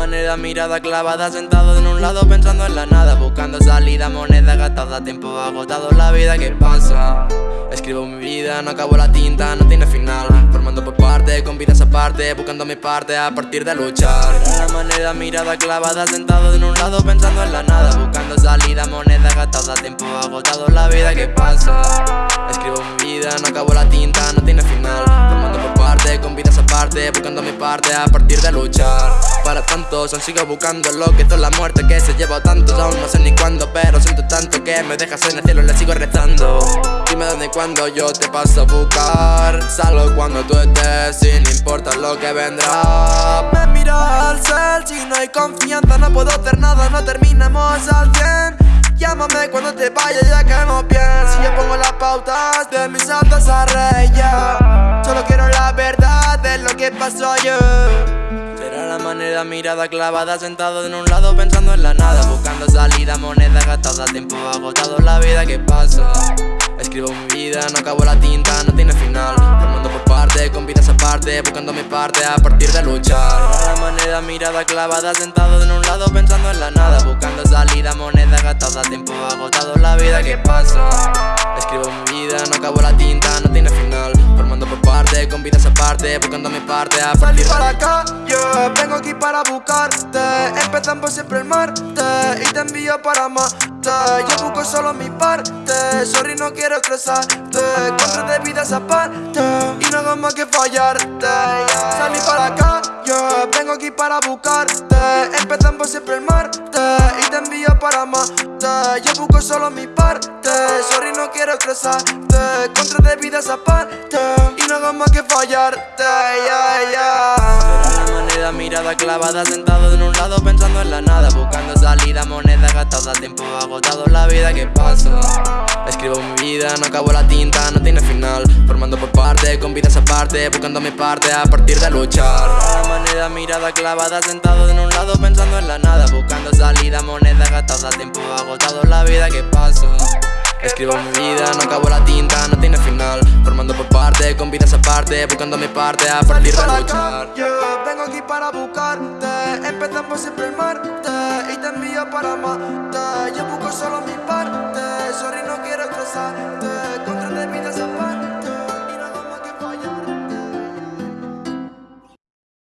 manera, mirada clavada, sentado en un lado pensando en la nada Buscando salida, moneda gastada, tiempo agotado, la vida que pasa. Escribo mi vida, no acabo la tinta, no tiene final. Formando por parte, con vidas aparte, buscando mi parte a partir de luchar. La manera, mirada clavada, sentado en un lado pensando en la nada Buscando salida, moneda gastada, tiempo agotado, la vida que pasa. Escribo mi vida, no acabo la tinta, no tiene final. Formando parte, con vidas aparte, buscando mi parte a partir de luchar. Para tantos, aún sigo buscando lo que es la muerte que se lleva tantos Aún no sé ni cuándo, pero siento tanto que me dejas en el cielo, le sigo rezando Dime dónde y cuándo yo te paso a buscar. Salgo cuando tú estés, sin importar lo que vendrá. Me miro al cel, si no hay confianza no puedo hacer nada, no terminamos al 100 Llámame cuando te vaya ya no bien. Si yo pongo las pautas de mis altas a pasó Será la manera, mirada clavada, sentado en un lado pensando en la nada Buscando salida, moneda gastada, tiempo agotado, la vida que pasa Escribo mi vida, no acabo la tinta, no tiene final. Formando por parte, con vidas aparte, buscando mi parte a partir de luchar. Será la manera, mirada clavada, sentado en un lado pensando en la nada Buscando salida, moneda gastada, tiempo agotado, la vida que pasa Escribo mi vida, no acabo la tinta, no tiene final buscando mi parte a Salí para acá, yo vengo aquí para buscarte. Empezamos siempre el martes y te envío para amarte. Yo busco solo mi parte, sorry no quiero estresarte. Contra de vidas aparte y no hago más que fallarte. Salí para acá, yo vengo aquí para buscarte. Empezamos siempre el martes y te envío para amarte. Yo busco solo mi parte, sorry no quiero estresarte. Contra de vidas aparte y no fallarte yeah, yeah. Será la manera, mirada clavada, sentado en un lado pensando en la nada Buscando salida, moneda gastada, tiempo agotado, la vida que pasa. Escribo mi vida, no acabo la tinta, no tiene final. Formando por parte, con vidas aparte, buscando mi parte a partir de luchar. La manera, mirada clavada, sentado en un lado pensando en la nada Buscando salida, moneda gastada, tiempo agotado, la vida que pasa Escribo mi vida, no acabo la tinta, no tiene final. Formando por parte, con vidas aparte, buscando mi parte a partir de luchar. vengo aquí para buscarte. Empezamos siempre el martes y te envío para amarte. Yo busco solo mi parte, sorry no quiero estresarte